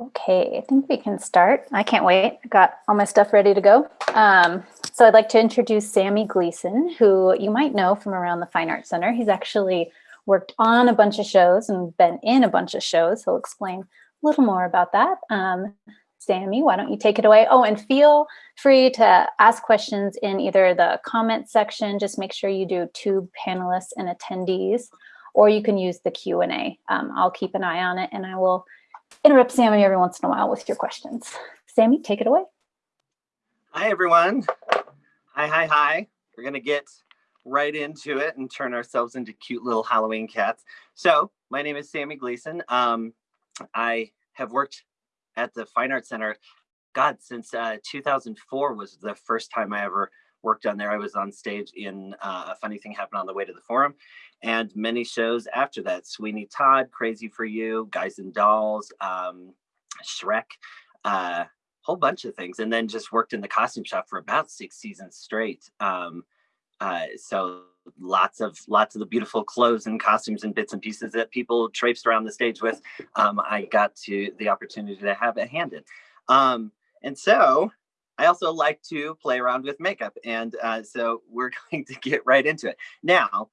Okay, I think we can start. I can't wait. I got all my stuff ready to go. Um, so I'd like to introduce Sammy Gleason, who you might know from around the Fine Arts Center. He's actually worked on a bunch of shows and been in a bunch of shows. He'll explain a little more about that. Um, Sammy, why don't you take it away? Oh, and feel free to ask questions in either the comment section. Just make sure you do two panelists and attendees, or you can use the Q&A. Um, I'll keep an eye on it and I will interrupt Sammy every once in a while with your questions. Sammy, take it away. Hi, everyone. Hi, hi, hi. We're going to get right into it and turn ourselves into cute little Halloween cats. So my name is Sammy Gleason. Um, I have worked at the Fine Arts Center, God, since uh, 2004 was the first time I ever worked on there. I was on stage in uh, A Funny Thing Happened on the Way to the Forum and many shows after that. Sweeney Todd, Crazy for You, Guys and Dolls, um, Shrek, a uh, whole bunch of things. And then just worked in the costume shop for about six seasons straight. Um, uh, so lots of lots of the beautiful clothes and costumes and bits and pieces that people traipsed around the stage with. Um, I got to the opportunity to have it handed. Um, and so I also like to play around with makeup. And uh, so we're going to get right into it. Now,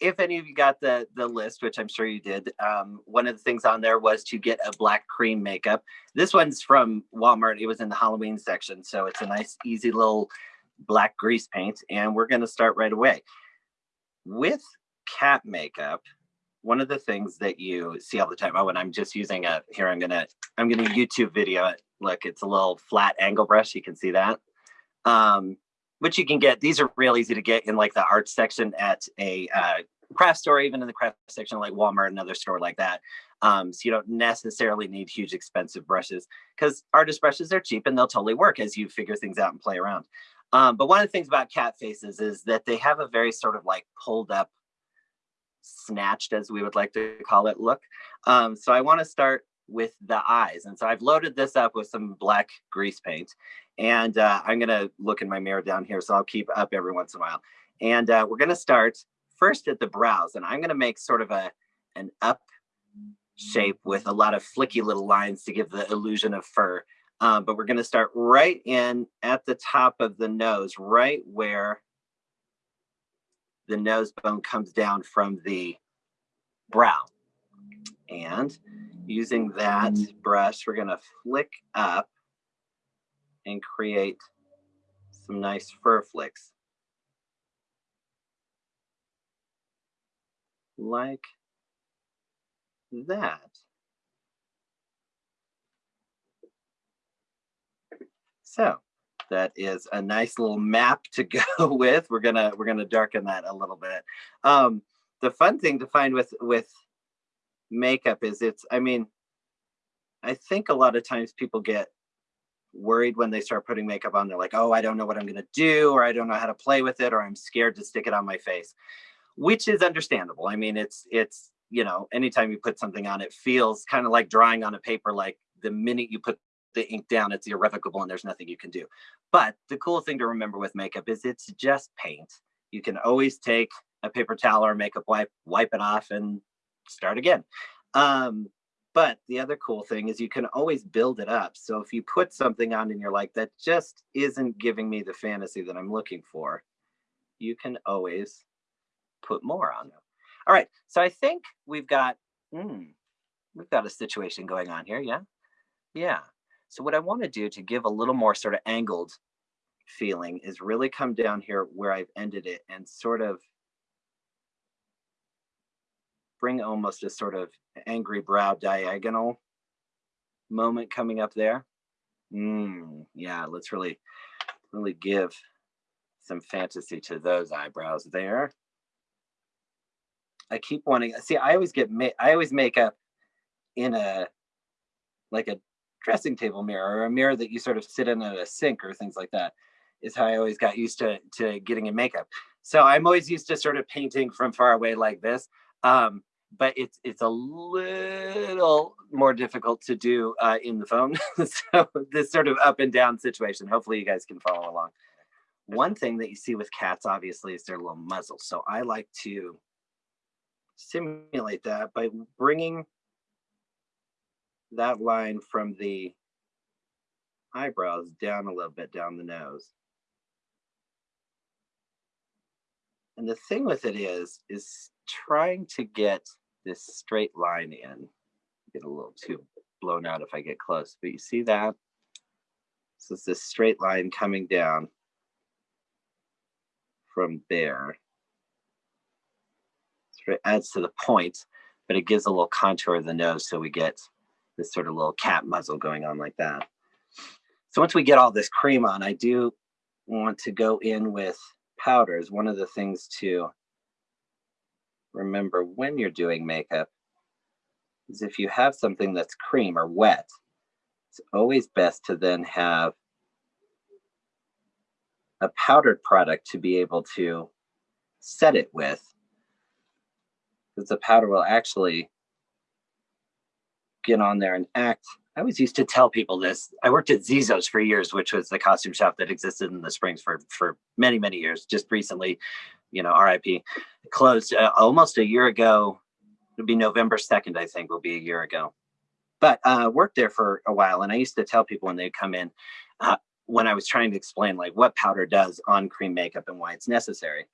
if any of you got the the list, which I'm sure you did, um, one of the things on there was to get a black cream makeup. This one's from Walmart. It was in the Halloween section, so it's a nice, easy little black grease paint. And we're going to start right away with cat makeup. One of the things that you see all the time. Oh, and I'm just using a here. I'm gonna I'm gonna YouTube video it. Look, it's a little flat angle brush. You can see that. Um, which you can get. These are real easy to get in like the art section at a uh, craft store, even in the craft section like Walmart, another store like that. Um, so you don't necessarily need huge expensive brushes because artist brushes are cheap and they'll totally work as you figure things out and play around. Um, but one of the things about cat faces is that they have a very sort of like pulled up, snatched as we would like to call it look. Um, so I want to start with the eyes. And so I've loaded this up with some black grease paint. And uh, I'm going to look in my mirror down here, so I'll keep up every once in a while. And uh, we're going to start first at the brows. And I'm going to make sort of a an up shape with a lot of flicky little lines to give the illusion of fur. Um, but we're going to start right in at the top of the nose, right where the nose bone comes down from the brow. And using that mm-hmm. brush, we're going to flick up and create some nice fur flicks. Like that. So that is a nice little map to go with. We're gonna we're gonna darken that a little bit. Um, the fun thing to find with with makeup is it's I mean, I think a lot of times people get worried when they start putting makeup on. They're like, oh, I don't know what I'm to do, or I don't know how to play with it, or I'm scared to stick it on my face, which is understandable. I mean, it's, it's, you know, anytime you put something on, it feels kind of like drawing on a paper, like the minute you put the ink down, it's irrevocable and there's nothing you can do. But the cool thing to remember with makeup is it's just paint. You can always take a paper towel or makeup wipe, wipe it off and start again. Um, but the other cool thing is you can always build it up. So if you put something on and you're like, that just isn't giving me the fantasy that I'm looking for, you can always put more on them. All right, so I think we've got, hmm, we've got a situation going on here, yeah? Yeah. So what I want to do to give a little more sort of angled feeling is really come down here where I've ended it and sort of bring almost a sort of angry brow diagonal moment coming up there. Mm, yeah, let's really, really give some fantasy to those eyebrows there. I keep wanting, see, I always get, I always make up in a, like a dressing table mirror or a mirror that you sort of sit in at a sink or things like that is how I always got used to, to getting in makeup. So I'm always used to sort of painting from far away like this. Um, but it's it's a little more difficult to do uh, in the phone. so this sort of up and down situation. Hopefully you guys can follow along. One thing that you see with cats, obviously, is their little muzzle. So I like to simulate that by bringing that line from the eyebrows down a little bit down the nose. And the thing with it is, is trying to get this straight line in. Get a little too blown out if I get close, but you see that? So it's this straight line coming down from there. It adds to the point, but it gives a little contour of the nose so we get this sort of little cat muzzle going on like that. So once we get all this cream on, I do want to go in with powders. One of the things to remember when you're doing makeup is if you have something that's cream or wet, it's always best to then have a powdered product to be able to set it with because the powder will actually get on there and act. I always used to tell people this. I worked at Zizos for years, which was the costume shop that existed in the Springs for for many many years. Just recently, you know, RIP, closed uh, almost a year ago. It'll be November second, I think, will be a year ago. But uh, worked there for a while, and I used to tell people when they come in, uh, when I was trying to explain like what powder does on cream makeup and why it's necessary.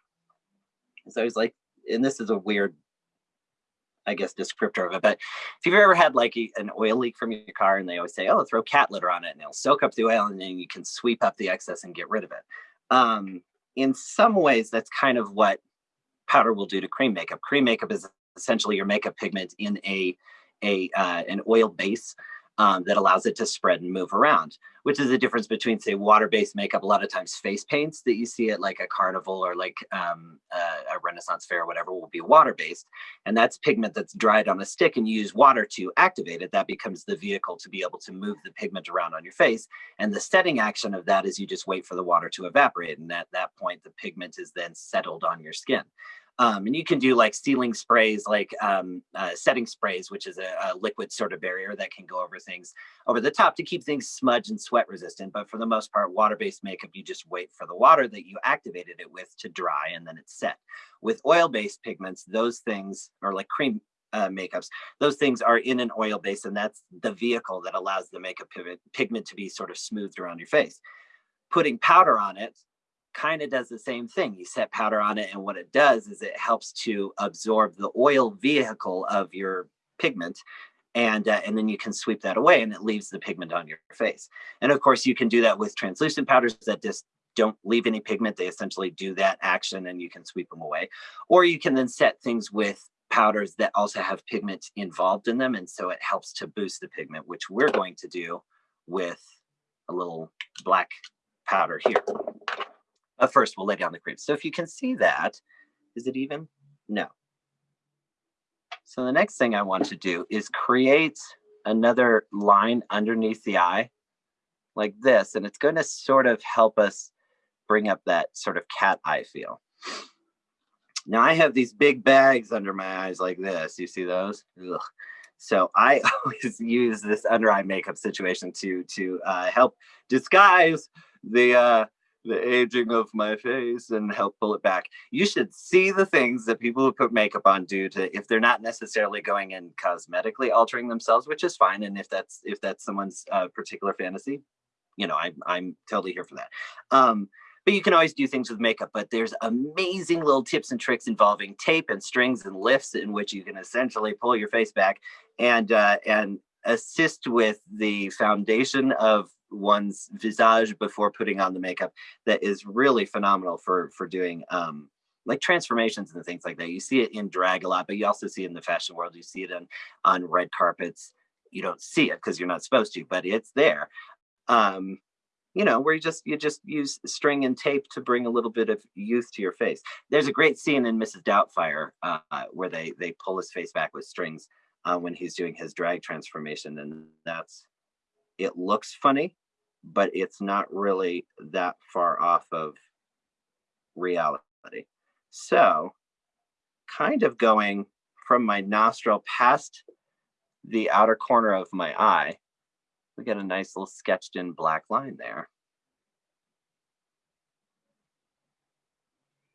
So I was like, and this is a weird I guess, descriptor of it. But if you've ever had like an oil leak from your car and they always say, oh, throw cat litter on it and it'll soak up the oil and then you can sweep up the excess and get rid of it. Um, in some ways, that's kind of what powder will do to cream makeup. Cream makeup is essentially your makeup pigment in a, a uh, an oil base um, that allows it to spread and move around, which is the difference between, say, water-based makeup, a lot of times face paints that you see at like a carnival or like um, a, a Renaissance fair or whatever will be water-based. And that's pigment that's dried on a stick and you use water to activate it. That becomes the vehicle to be able to move the pigment around on your face. And the setting action of that is you just wait for the water to evaporate. And at that point, the pigment is then settled on your skin. Um, and you can do like sealing sprays, like um, uh, setting sprays, which is a, a, liquid sort of barrier that can go over things over the top to keep things smudge and sweat resistant. But for the most part, water-based makeup, you just wait for the water that you activated it with to dry and then it's set. With oil-based pigments, those things are like cream uh, makeups, those things are in an oil base and that's the vehicle that allows the makeup pigment to be sort of smoothed around your face. Putting powder on it kind of does the same thing. You set powder on it, and what it does is it helps to absorb the oil vehicle of your pigment. And, uh, and then you can sweep that away and it leaves the pigment on your face. And of course, you can do that with translucent powders that just don't leave any pigment. They essentially do that action and you can sweep them away. Or you can then set things with powders that also have pigment involved in them. And so it helps to boost the pigment, which we're going to do with a little black powder here. But first, we'll lay down the cream. So if you can see that, is it even? No. So the next thing I want to do is create another line underneath the eye like this. And it's going to sort of help us bring up that sort of cat eye feel. Now I have these big bags under my eyes like this. You see those? Ugh. So I always use this under eye makeup situation to to uh, help disguise the uh, the aging of my face and help pull it back. You should see the things that people who put makeup on do to if they're not necessarily going and cosmetically altering themselves, which is fine. And if that's if that's someone's uh, particular fantasy, you know, I'm I'm totally here for that. Um, but you can always do things with makeup, but there's amazing little tips and tricks involving tape and strings and lifts in which you can essentially pull your face back and uh, and assist with the foundation of one's visage before putting on the makeup that is really phenomenal for for doing um like transformations and things like that. You see it in drag a lot but you also see it in the fashion world. You see it on on red carpets. You don't see it because you're not supposed to but it's there. Um you know where you just you just use string and tape to bring a little bit of youth to your face. There's a great scene in mrs doubtfire uh, where they they pull his face back with strings uh, when he's doing his drag transformation and that's it looks funny but it's not really that far off of reality. So kind of going from my nostril past the outer corner of my eye, we get a nice little sketched in black line there.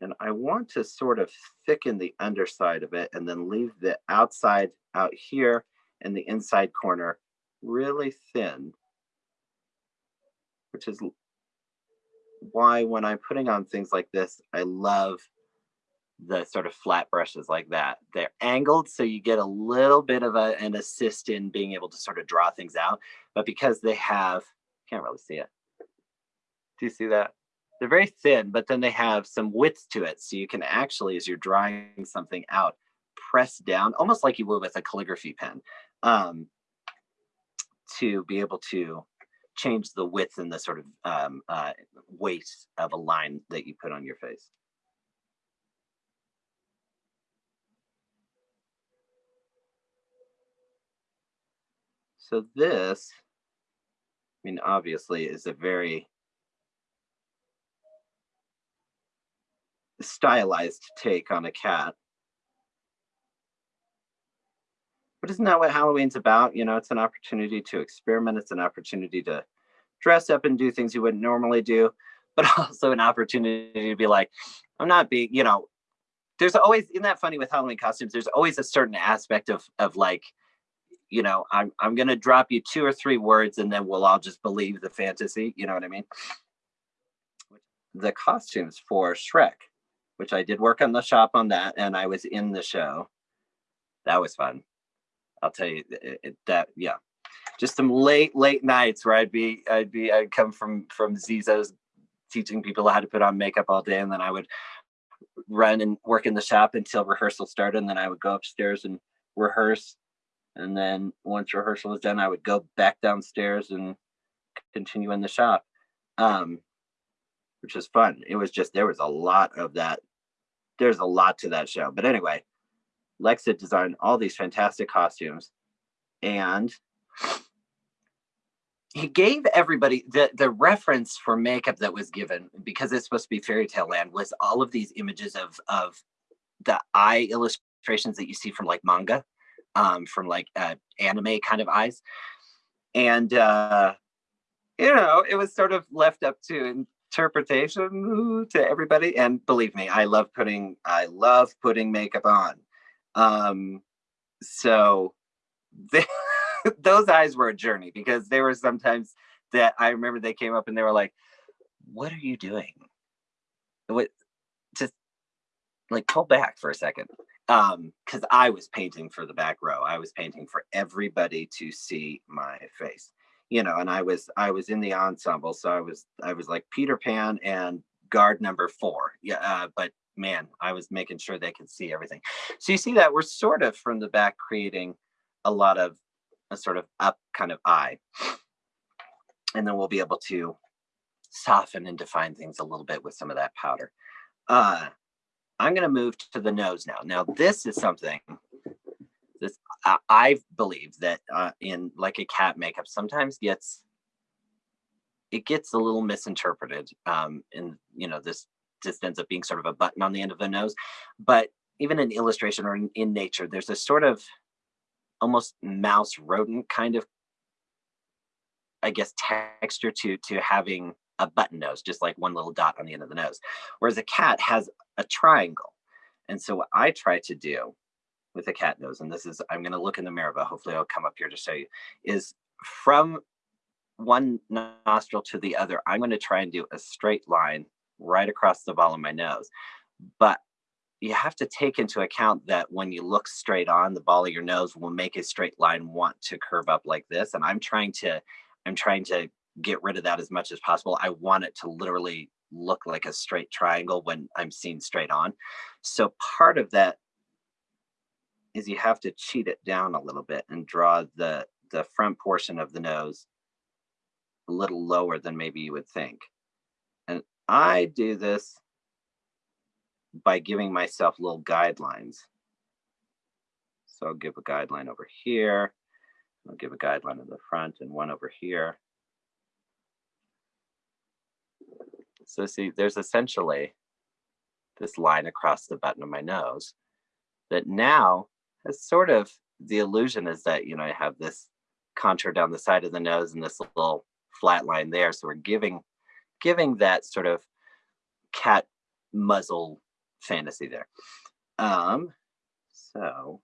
And I want to sort of thicken the underside of it and then leave the outside out here and the inside corner really thin, which is why when I'm putting on things like this, I love the sort of flat brushes like that. They're angled, so you get a little bit of a, an assist in being able to sort of draw things out. But because they have, can't really see it. Do you see that? They're very thin, but then they have some width to it. So you can actually, as you're drawing something out, press down, almost like you would with a calligraphy pen, um, to be able to change the width and the sort of um, uh, weight of a line that you put on your face. So this, I mean, obviously is a very stylized take on a cat. But isn't that what Halloween's about? You know, it's an opportunity to experiment. It's an opportunity to dress up and do things you wouldn't normally do, but also an opportunity to be like, I'm not being, you know, there's always, isn't that funny with Halloween costumes? There's always a certain aspect of, of like, you know, I'm, I'm going to drop you two or three words and then we'll all just believe the fantasy. You know what I mean? The costumes for Shrek, which I did work on the shop on that and I was in the show. That was fun. I'll tell you it, it, that, yeah. Just some late, late nights where I'd be, I'd be, I'd come from, from Zizo's teaching people how to put on makeup all day. And then I would run and work in the shop until rehearsal started. And then I would go upstairs and rehearse and then once rehearsal was done, I would go back downstairs and continue in the shop, um, which was fun. It was just, there was a lot of that. There's a lot to that show. But anyway, Lex had designed all these fantastic costumes and he gave everybody the the reference for makeup that was given because it's supposed to be fairy tale land was all of these images of of the eye illustrations that you see from like manga um, from like uh, anime kind of eyes. And, uh, you know, it was sort of left up to interpretation to everybody. And believe me, I love putting, I love putting makeup on. Um, so they, those eyes were a journey because there were sometimes that I remember they came up and they were like, what are you doing? What, just like pull back for a second. Um because i was painting for the back row. I was painting for everybody to see my face you know and i was i was in the ensemble. So i was i was like peter pan and guard number four. Yeah uh, but man i was making sure they could see everything so you see that we're sort of from the back creating a lot of a sort of up kind of eye and then we'll be able to soften and define things a little bit with some of that powder uh I'm going to move to the nose now. Now, this is something this I, I believe that uh, in like a cat makeup sometimes gets it gets a little misinterpreted. Um, and you know this just ends up being sort of a button on the end of the nose. But even in illustration or in, in nature, there's a sort of almost mouse rodent kind of I guess texture to to having a button nose, just like one little dot on the end of the nose. Whereas a cat has a triangle. And so what I try to do with a cat nose, and this is, I'm going to look in the mirror, but hopefully I'll come up here to show you, is from one nostril to the other, I'm going to try and do a straight line right across the ball of my nose. But you have to take into account that when you look straight on, the ball of your nose will make a straight line want to curve up like this. And I'm trying to, I'm trying to get rid of that as much as possible. I want it to literally look like a straight triangle when I'm seen straight on. So part of that is you have to cheat it down a little bit and draw the, the front portion of the nose a little lower than maybe you would think. I do this by giving myself little guidelines. So I'll give a guideline over here. I'll give a guideline in the front and one over here. So see, there's essentially this line across the button of my nose that now has sort of the illusion is that, you know, I have this contour down the side of the nose and this little flat line there. So we're giving, giving that sort of cat muzzle fantasy there. Um, so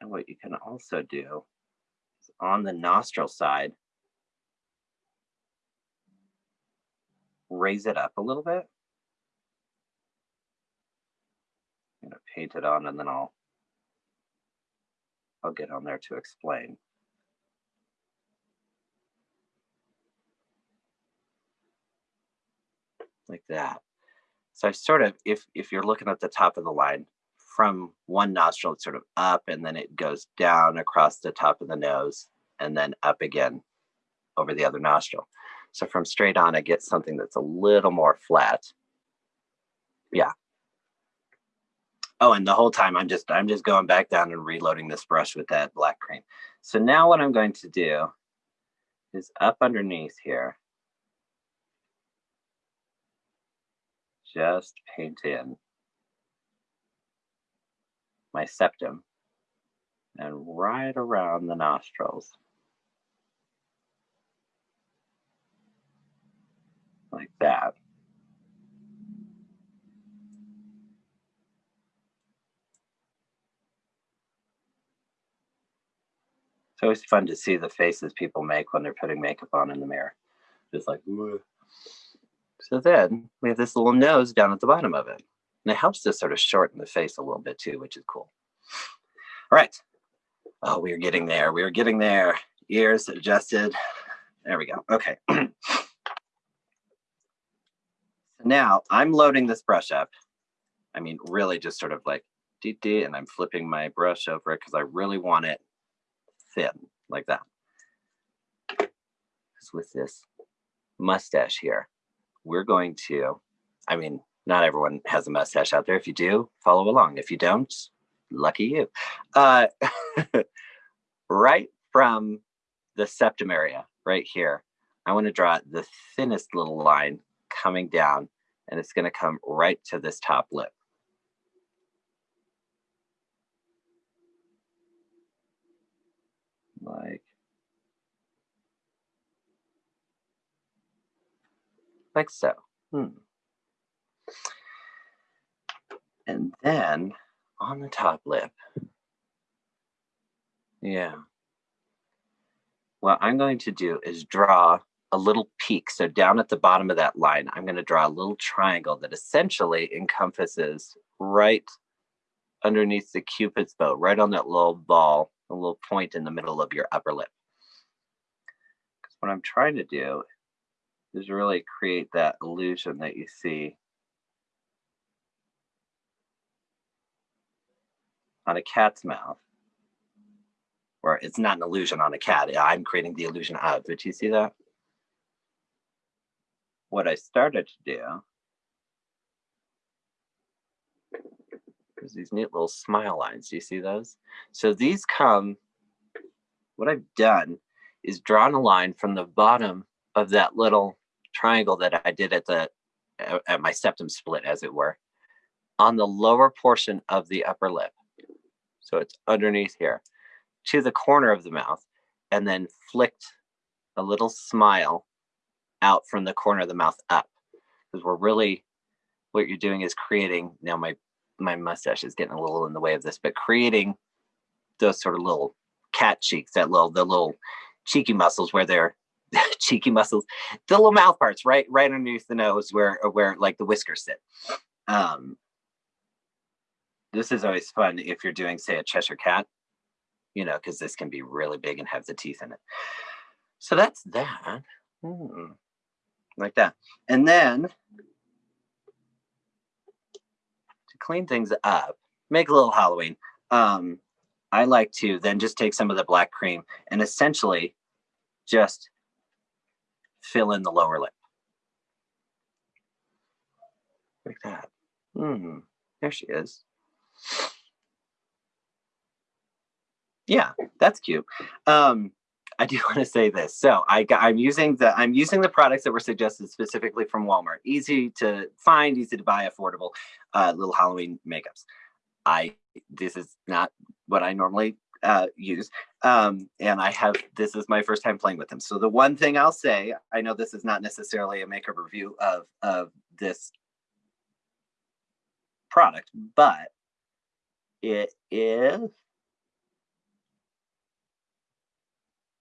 And what you can also do is on the nostril side, raise it up a little bit. I'm gonna paint it on and then I'll I'll get on there to explain. Like that. So I sort of, if if you're looking at the top of the line, from one nostril, it's sort of up and then it goes down across the top of the nose and then up again over the other nostril. So from straight on, I get something that's a little more flat. Yeah. Oh, and the whole time I'm just I'm just going back down and reloading this brush with that black cream. So now what I'm going to do is up underneath here, just paint in my septum and right around the nostrils. Like that. It's always fun to see the faces people make when they're putting makeup on in the mirror. Just like. So then we have this little nose down at the bottom of it. And it helps to sort of shorten the face a little bit too, which is cool. All right. Oh, we are getting there. We are getting there. Ears adjusted. There we go. Okay. now I'm loading this brush up. I mean, really just sort of like dee dee, and I'm flipping my brush over it because I really want it thin like that. Because with this mustache here, we're going to, I mean, not everyone has a mustache out there. If you do, follow along. If you don't, lucky you. Uh, right from the septum area, right here, I want to draw the thinnest little line coming down, and it's going to come right to this top lip. like like so. Hmm. And then on the top lip, yeah. What I'm going to do is draw a little peak. So down at the bottom of that line, I'm going to draw a little triangle that essentially encompasses right underneath the cupid's bow, right on that little ball a little point in the middle of your upper lip. Because what I'm trying to do is really create that illusion that you see on a cat's mouth. Or it's not an illusion on a cat. I'm creating the illusion of. Did you see that? What I started to do There's these neat little smile lines. Do you see those? So these come, what I've done is drawn a line from the bottom of that little triangle that I did at the at my septum split, as it were, on the lower portion of the upper lip. So it's underneath here to the corner of the mouth and then flicked a little smile out from the corner of the mouth up because we're really what you're doing is creating now my my mustache is getting a little in the way of this, but creating those sort of little cat cheeks, that little the little cheeky muscles where they're cheeky muscles, the little mouth parts, right, right underneath the nose where where like the whiskers sit. Um, this is always fun if you're doing, say, a Cheshire cat, you know, because this can be really big and have the teeth in it. So that's that. Hmm. Like that. And then to clean things up, make a little Halloween, um, I like to then just take some of the black cream and essentially just fill in the lower lip. Like that. Hmm, there she is. Yeah, that's cute. Um, I do want to say this. So i I'm using the I'm using the products that were suggested specifically from Walmart. Easy to find, easy to buy, affordable, uh, little Halloween makeups. I this is not what I normally uh, use, um, and I have this is my first time playing with them. So the one thing I'll say, I know this is not necessarily a makeup review of of this product, but it is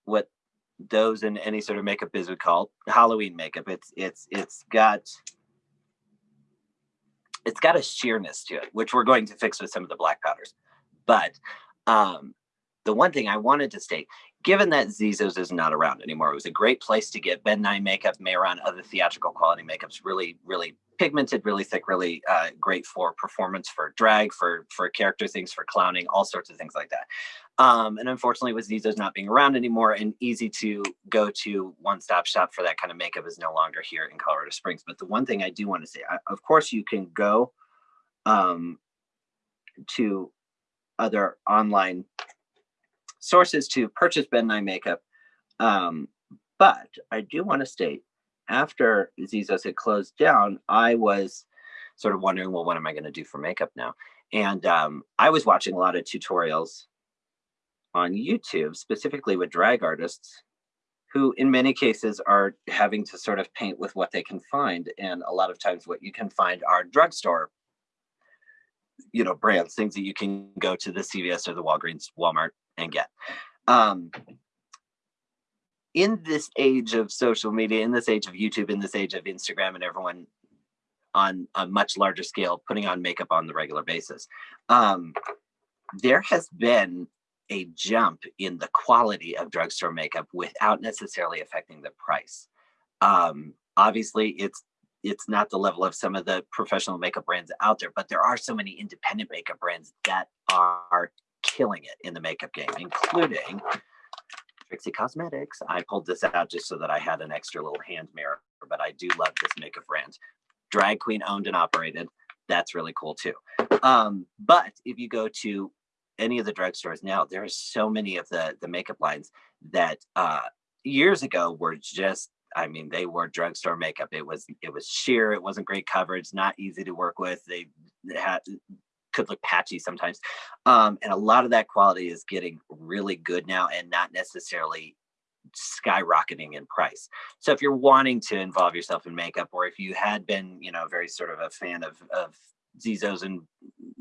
what those in any sort of makeup biz would call Halloween makeup. It's it's it's got it's got a sheerness to it, which we're going to fix with some of the black powders. But um, the one thing I wanted to state, given that Zizos is not around anymore, it was a great place to get Ben Nye makeup, Mehron, other theatrical quality makeups, really, really pigmented, really thick, really uh, great for performance, for drag, for for character things, for clowning, all sorts of things like that. Um, and unfortunately, with Zizos not being around anymore and easy to go to one-stop shop for that kind of makeup is no longer here in Colorado Springs. But the one thing I do want to say, I, of course, you can go um, to other online sources to purchase Ben Nye makeup. Um, but I do want to state after Zizos had closed down, I was sort of wondering, well, what am I going to do for makeup now? And um, I was watching a lot of tutorials on YouTube, specifically with drag artists, who in many cases are having to sort of paint with what they can find. And a lot of times what you can find are drugstore, you know, brands, things that you can go to the CVS or the Walgreens, Walmart and get. Um, in this age of social media, in this age of YouTube, in this age of Instagram and everyone on a much larger scale putting on makeup on the regular basis, um, there has been a jump in the quality of drugstore makeup without necessarily affecting the price. Um, obviously, it's it's not the level of some of the professional makeup brands out there, but there are so many independent makeup brands that are killing it in the makeup game, including Trixie Cosmetics. I pulled this out just so that I had an extra little hand mirror, but I do love this makeup brand. Drag queen owned and operated. That's really cool too. Um, but if you go to any of the drugstores now, there are so many of the the makeup lines that uh, years ago were just I mean, they wore drugstore makeup. It was it was sheer. It wasn't great coverage. Not easy to work with. They had could look patchy sometimes. Um, and a lot of that quality is getting really good now and not necessarily skyrocketing in price. So if you're wanting to involve yourself in makeup, or if you had been, you know, very sort of a fan of, of Zizos and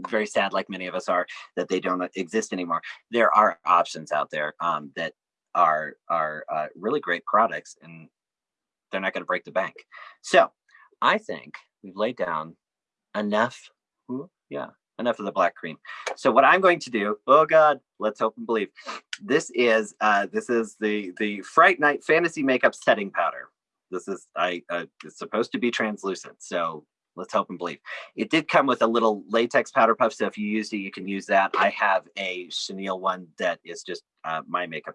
very sad, like many of us are, that they don't exist anymore, there are options out there um, that are are uh, really great products and they're not going to break the bank. So I think we've laid down enough. Ooh, yeah, enough of the black cream. So what I'm going to do, oh God, let's hope and believe. This is uh, this is the the Fright Night Fantasy Makeup Setting Powder. This is I uh, it's supposed to be translucent, so let's hope and believe. It did come with a little latex powder puff, so if you used it, you can use that. I have a chenille one that is just uh, my makeup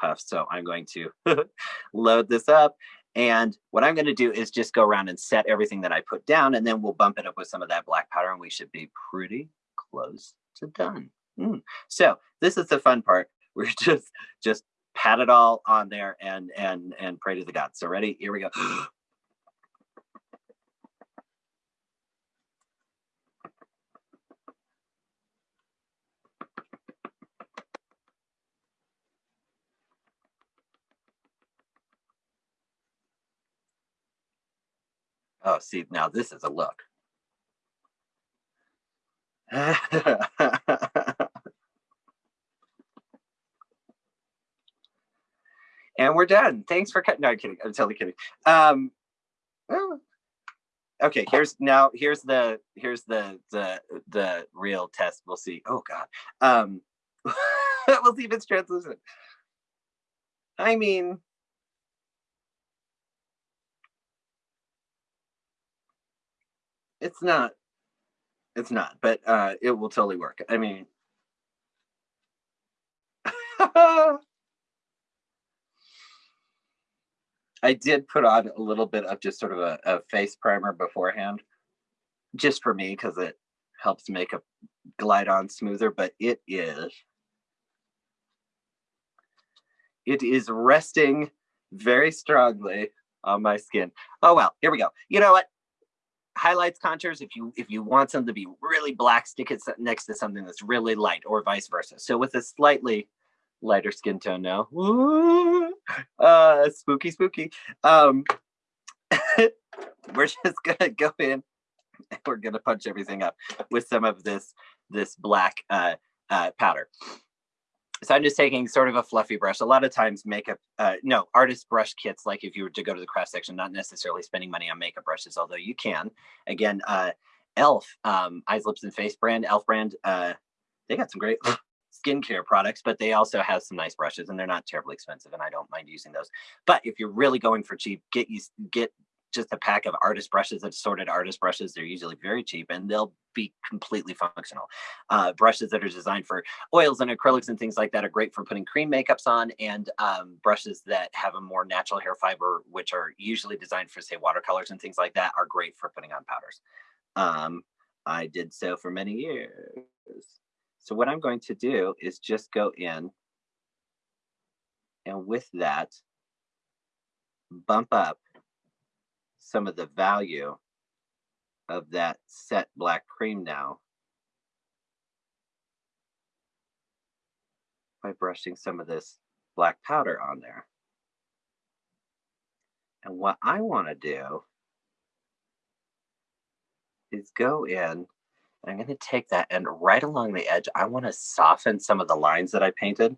puff, so I'm going to load this up and what I'm going to do is just go around and set everything that I put down, and then we'll bump it up with some of that black powder, and we should be pretty close to done. Mm. So this is the fun part. We're just just pat it all on there and and and pray to the gods. So ready? Here we go. Oh, see, now this is a look. and we're done. Thanks for cutting. No, I'm kidding. I'm totally kidding. Um, okay. Here's now. Here's the. Here's the the the real test. We'll see. Oh God. Um, we'll see if it's translucent. I mean, it's not. It's not but uh it will totally work. I mean i did put on a little bit of just sort of a, a face primer beforehand just for me because it helps make a glide on smoother but it is it is resting very strongly on my skin. Oh well here we go. You know what highlights contours if you if you want something to be really black stick it next to something that's really light or vice versa. So with a slightly lighter skin tone now uh spooky spooky. Um we're just gonna go in and we're gonna punch everything up with some of this this black uh, uh powder so I'm just taking sort of a fluffy brush. A lot of times makeup, uh, no, artist brush kits, like if you were to go to the craft section, not necessarily spending money on makeup brushes, although you can. Again, uh, e.l.f., um, Eyes, Lips, and Face brand, e.l.f. brand, uh, they got some great skincare products, but they also have some nice brushes and they're not terribly expensive and I don't mind using those. But if you're really going for cheap, get you get just a pack of artist brushes, assorted artist brushes. They're usually very cheap and they'll be completely functional. Uh, brushes that are designed for oils and acrylics and things like that are great for putting cream makeups on. And um, brushes that have a more natural hair fiber, which are usually designed for, say, watercolors and things like that, are great for putting on powders. Um, I did so for many years. So what I'm going to do is just go in and with that, bump up some of the value of that set black cream now by brushing some of this black powder on there. And what I want to do is go in, I'm going to take that and right along the edge, I want to soften some of the lines that I painted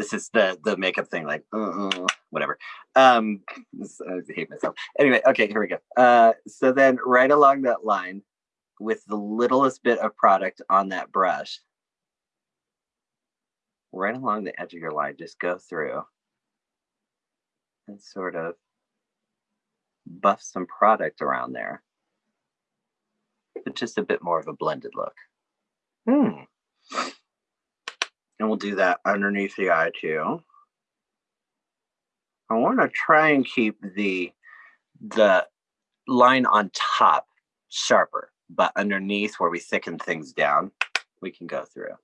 this is the the makeup thing like uh, whatever. Um i hate myself. Anyway okay here we go. Uh so then right along that line with the littlest bit of product on that brush right along the edge of your line just go through and sort of buff some product around there. But just a bit more of a blended look. Hmm we'll do that underneath the eye too. I want to try and keep the the line on top sharper, but underneath where we thicken things down, we can go through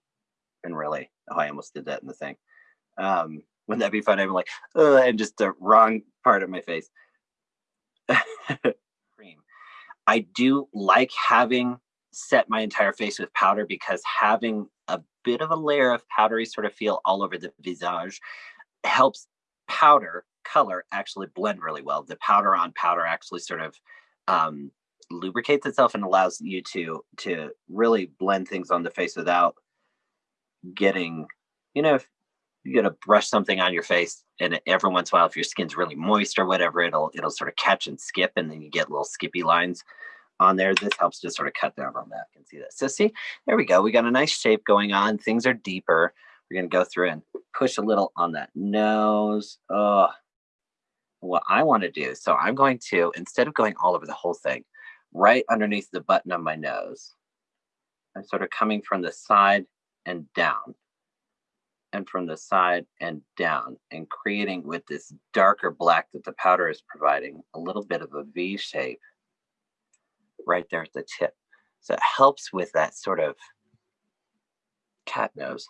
and really, oh, I almost did that in the thing. Um, wouldn't that be fun? I'm like, uh, and just the wrong part of my face. Cream. I do like having set my entire face with powder because having a bit of a layer of powdery sort of feel all over the visage helps powder color actually blend really well. The powder on powder actually sort of um, lubricates itself and allows you to to really blend things on the face without getting, you know, if you got to brush something on your face and every once in a while, if your skin's really moist or whatever, it'll it'll sort of catch and skip and then you get little skippy lines on there. This helps to sort of cut down on that. You can see that. So see, there we go. We got a nice shape going on. Things are deeper. We're going to go through and push a little on that nose. Oh, what I want to do. So I'm going to, instead of going all over the whole thing, right underneath the button of my nose, I'm sort of coming from the side and down and from the side and down and creating with this darker black that the powder is providing a little bit of a V shape right there at the tip. So it helps with that sort of cat nose.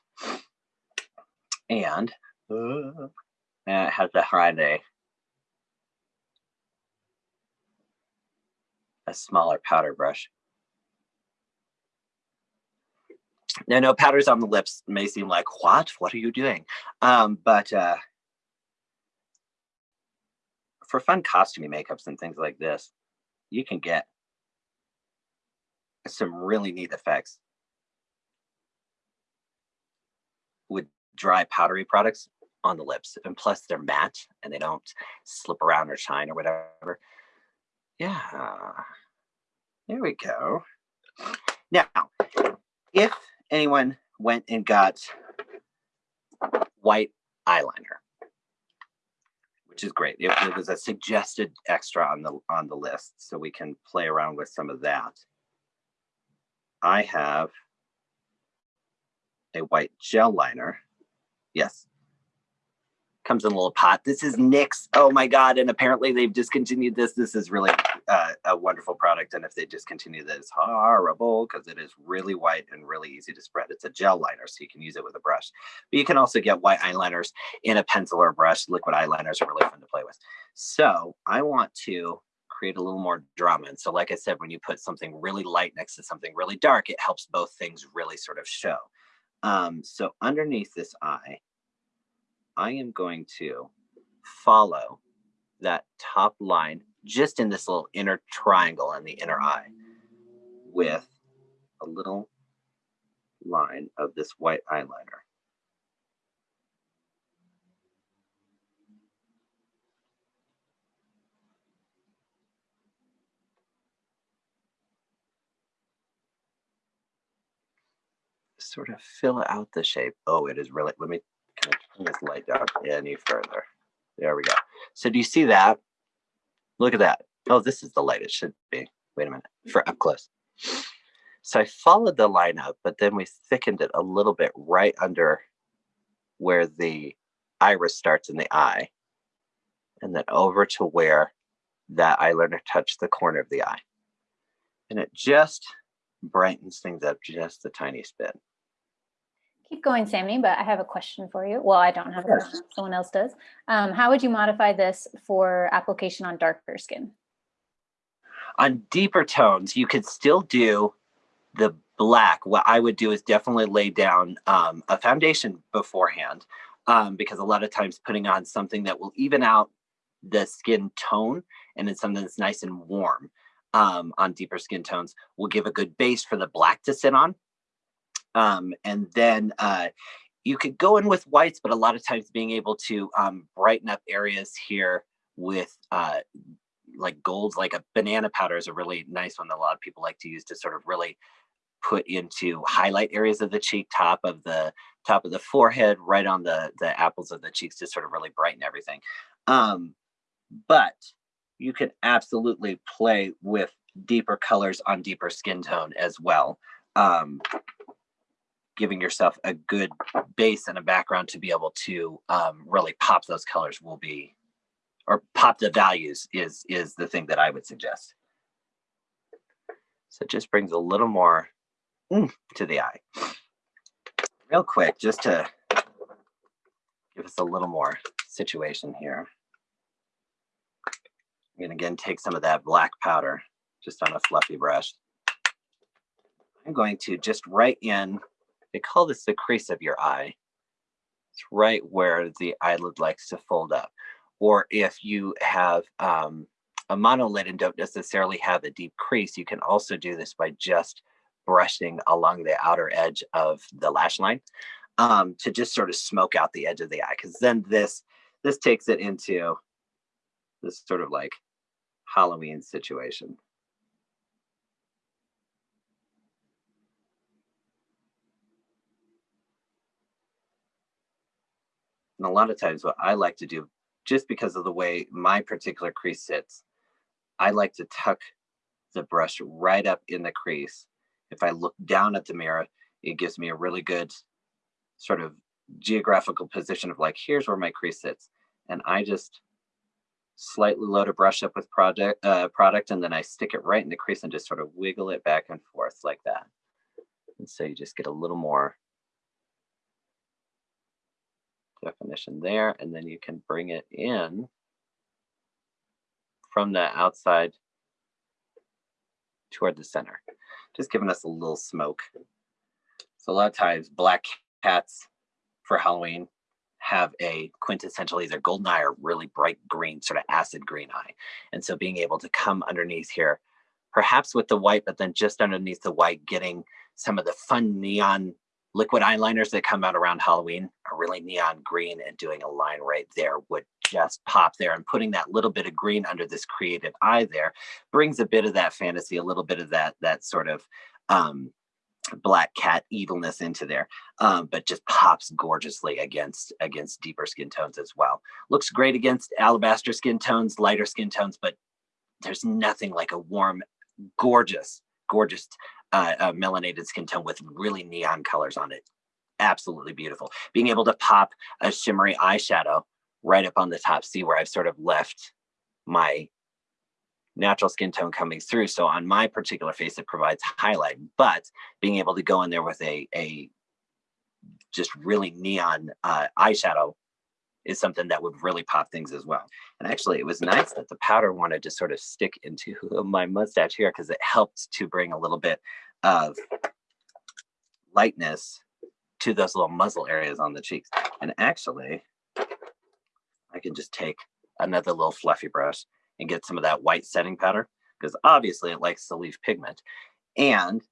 And uh, it has the Friday. A smaller powder brush. Now, no powders on the lips may seem like, what? What are you doing? Um, but uh, for fun costumey makeups and things like this, you can get some really neat effects with dry powdery products on the lips. And plus they're matte and they don't slip around or shine or whatever. Yeah, there we go. Now, if anyone went and got white eyeliner, which is great. It, it was a suggested extra on the on the list, so we can play around with some of that. I have a white gel liner. Yes. Comes in a little pot. This is NYX. Oh my God. And apparently they've discontinued this. This is really uh, a wonderful product. And if they discontinue this, it's horrible because it is really white and really easy to spread. It's a gel liner, so you can use it with a brush. But you can also get white eyeliners in a pencil or a brush. Liquid eyeliners are really fun to play with. So I want to create a little more drama. And so, like I said, when you put something really light next to something really dark, it helps both things really sort of show. Um, so underneath this eye, I am going to follow that top line just in this little inner triangle in the inner eye with a little line of this white eyeliner. Sort of fill out the shape. Oh, it is really, let me kind of turn this light down any further. There we go. So do you see that? Look at that. Oh, this is the light it should be. Wait a minute, for up close. So I followed the line up, but then we thickened it a little bit right under where the iris starts in the eye, and then over to where that eyeliner touched the corner of the eye. And it just brightens things up just a tiny bit. Keep going, Sammy, but I have a question for you. Well, I don't have a Yes. question, someone else does. Um, how would you modify this for application on darker skin? On deeper tones, you could still do the black. What I would do is definitely lay down um, a foundation beforehand um, because a lot of times putting on something that will even out the skin tone and then something that's nice and warm um, on deeper skin tones will give a good base for the black to sit on. Um, and then uh, you could go in with whites, but a lot of times being able to um, brighten up areas here with uh, like golds, like a banana powder is a really nice one that a lot of people like to use to sort of really put into highlight areas of the cheek, top of the top of the forehead, right on the the apples of the cheeks to sort of really brighten everything. Um, but you can absolutely play with deeper colors on deeper skin tone as well. Um, giving yourself a good base and a background to be able to um, really pop those colors will be or pop the values is is the thing that I would suggest. So it just brings a little more oomph to the eye. Real quick, just to give us a little more situation here. I'm gonna again take some of that black powder just on a fluffy brush. I'm going to just right in, they call this the crease of your eye. It's right where the eyelid likes to fold up or if you have um, a monolid and don't necessarily have a deep crease, you can also do this by just brushing along the outer edge of the lash line um, to just sort of smoke out the edge of the eye. Because then this this takes it into this sort of like Halloween situation. And a lot of times, what I like to do just because of the way my particular crease sits, I like to tuck the brush right up in the crease. If I look down at the mirror, it gives me a really good sort of geographical position of like, here's where my crease sits. And I just slightly load a brush up with project uh, product and then I stick it right in the crease and just sort of wiggle it back and forth like that. And so you just get a little more definition there, and then you can bring it in from the outside toward the center, just giving us a little smoke. So a lot of times black cats for Halloween have a quintessential either golden eye or really bright green, sort of acid green eye. And so being able to come underneath here, perhaps with the white, but then just underneath the white, getting some of the fun neon liquid eyeliners that come out around Halloween are really neon green and doing a line right there would just pop there and putting that little bit of green under this creative eye there brings a bit of that fantasy, a little bit of that that sort of um, black cat evilness into there, um, but just pops gorgeously against against deeper skin tones as well. Looks great against alabaster skin tones, lighter skin tones, but there's nothing like a warm, gorgeous, gorgeous uh, uh, melanated skin tone with really neon colors on it. Absolutely beautiful. Being able to pop a shimmery eyeshadow right up on the top. See where I've sort of left my natural skin tone coming through. So on my particular face, it provides highlight, but being able to go in there with a, a just really neon uh, eyeshadow is something that would really pop things as well. And actually, it was nice that the powder wanted to sort of stick into my mustache here because it helped to bring a little bit of lightness to those little muzzle areas on the cheeks. And actually, I can just take another little fluffy brush and get some of that white setting powder because obviously it likes to leave pigment. And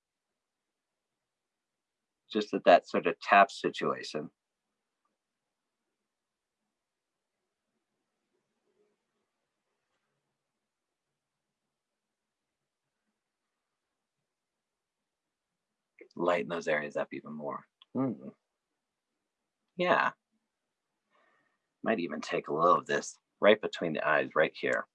just at that sort of tap situation, lighten those areas up even more. Hmm. Yeah. Might even take a little of this right between the eyes, right here.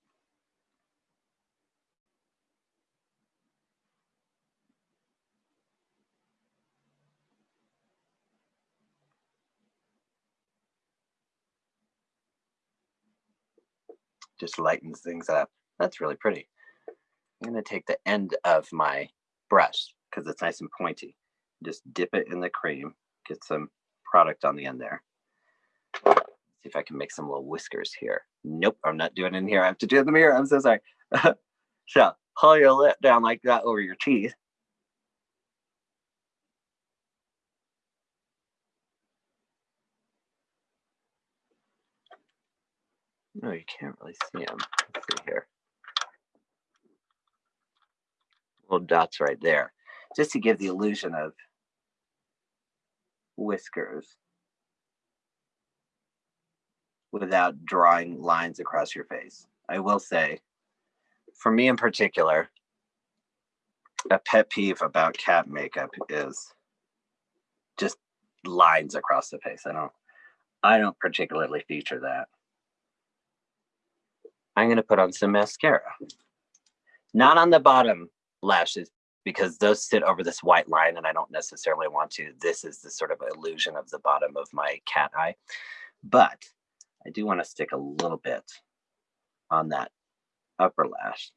Just lightens things up. That's really pretty. I'm gonna take the end of my brush because it's nice and pointy. Just dip it in the cream, get some product on the end there. See if I can make some little whiskers here. Nope, I'm not doing it in here. I have to do it in the mirror. I'm so sorry. so pull your lip down like that over your teeth. No, you can't really see them. Let's see here. Little dots right there, just to give the illusion of whiskers without drawing lines across your face. I will say, for me in particular, a pet peeve about cat makeup is just lines across the face. I don't I don't particularly feature that. I'm going to put on some mascara. Not on the bottom lashes because those sit over this white line and I don't necessarily want to. This is the sort of illusion of the bottom of my cat eye. But I do want to stick a little bit on that upper lash.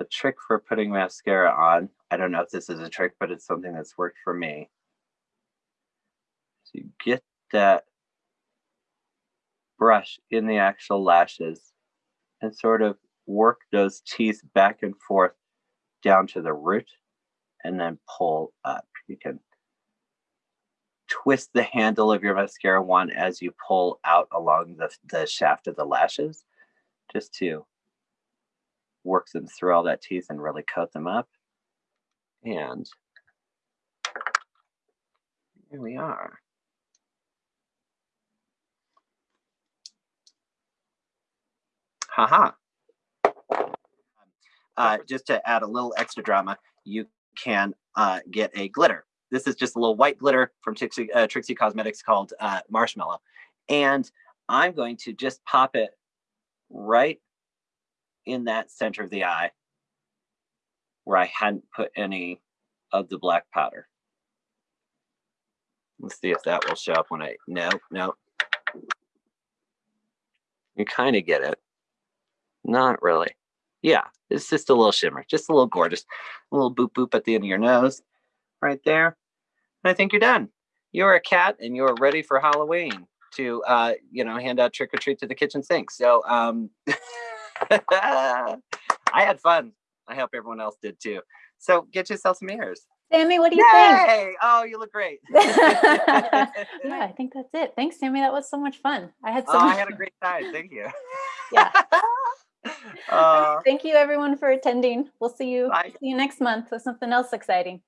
A trick for putting mascara on, I don't know if this is a trick, but it's something that's worked for me. So you get that brush in the actual lashes and sort of work those teeth back and forth down to the root and then pull up. You can twist the handle of your mascara wand as you pull out along the, the shaft of the lashes just to work them through all that teeth and really coat them up. And here we are. Haha. Uh, just to add a little extra drama, you can uh, get a glitter. This is just a little white glitter from Trixie, uh, Trixie Cosmetics called uh, Marshmallow. And I'm going to just pop it right in that center of the eye where I hadn't put any of the black powder. Let's see if that will show up when I, no, no. You kind of get it. Not really. Yeah, it's just a little shimmer, just a little gorgeous. A little boop boop at the end of your nose right there. And I think you're done. You're a cat and you're ready for Halloween to, uh, you know, hand out trick or treat to the kitchen sink. So um, I had fun. I hope everyone else did too. So get yourself some ears. Sammy, what do you Yay! think? Oh, you look great. yeah, I think that's it. Thanks, Sammy. That was so much fun. I had so Oh, I had a great time. Thank you. Yeah. Uh, Thank you everyone for attending. We'll see you Bye. see you next month with something else exciting.